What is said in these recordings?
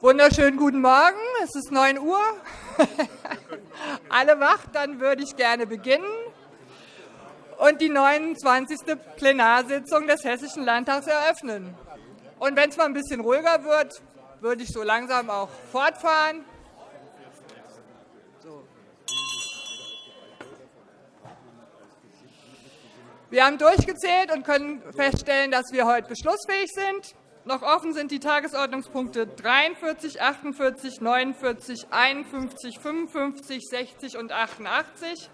Wunderschönen guten Morgen. Es ist 9 Uhr. Alle wach, dann würde ich gerne beginnen und die 29. Plenarsitzung des Hessischen Landtags eröffnen. Und wenn es mal ein bisschen ruhiger wird, würde ich so langsam auch fortfahren. Wir haben durchgezählt und können feststellen, dass wir heute beschlussfähig sind. Noch offen sind die Tagesordnungspunkte 43, 48, 49, 51, 55, 60 und 88.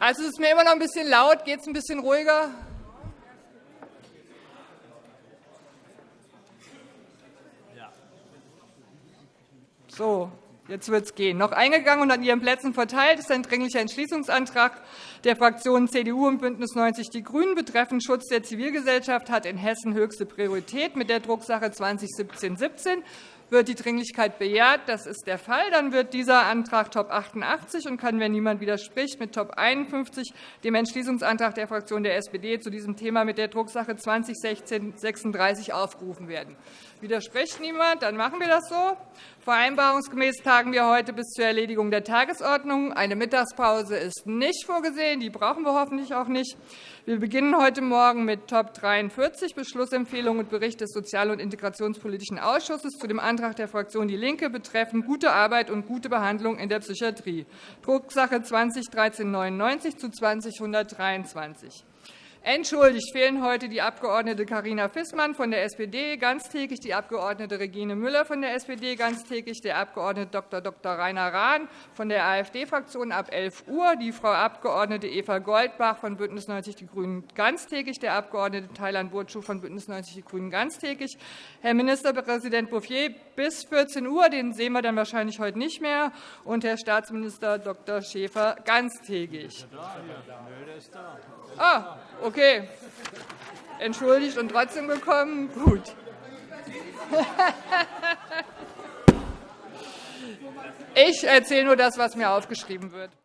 Also, es ist mir immer noch ein bisschen laut. Geht es ein bisschen ruhiger? So, Jetzt wird es gehen. Noch eingegangen und an Ihren Plätzen verteilt ist ein Dringlicher Entschließungsantrag der Fraktionen CDU und BÜNDNIS 90 die GRÜNEN betreffend Schutz der Zivilgesellschaft hat in Hessen höchste Priorität mit der Drucksache 2017-17 wird die Dringlichkeit bejaht? Das ist der Fall. Dann wird dieser Antrag Top 88 und kann, wenn niemand widerspricht, mit Top 51 dem Entschließungsantrag der Fraktion der SPD zu diesem Thema mit der Drucksache 2016-36 aufgerufen werden. Widerspricht niemand? Dann machen wir das so. Vereinbarungsgemäß tagen wir heute bis zur Erledigung der Tagesordnung. Eine Mittagspause ist nicht vorgesehen. Die brauchen wir hoffentlich auch nicht. Wir beginnen heute Morgen mit Top 43, Beschlussempfehlung und Bericht des Sozial- und Integrationspolitischen Ausschusses zu dem Antrag der Fraktion DIE LINKE betreffend gute Arbeit und gute Behandlung in der Psychiatrie, Drucksache 20 1399 zu 20123. Entschuldigt fehlen heute die Abg. Carina Fissmann von der SPD ganztägig, die Abg. Regine Müller von der SPD ganztägig, der Abg. Dr. Dr. Rainer Rahn von der AfD-Fraktion ab 11 Uhr, die Frau Abg. Eva Goldbach von BÜNDNIS 90 die GRÜNEN ganztägig, der Abg. Thailand Burcu von BÜNDNIS 90 die GRÜNEN ganztägig, Herr Ministerpräsident Bouffier bis 14 Uhr, den sehen wir dann wahrscheinlich heute nicht mehr, und Herr Staatsminister Dr. Schäfer ganztägig. Ah, okay. Entschuldigt und trotzdem gekommen? Gut. Ich erzähle nur das, was mir aufgeschrieben wird.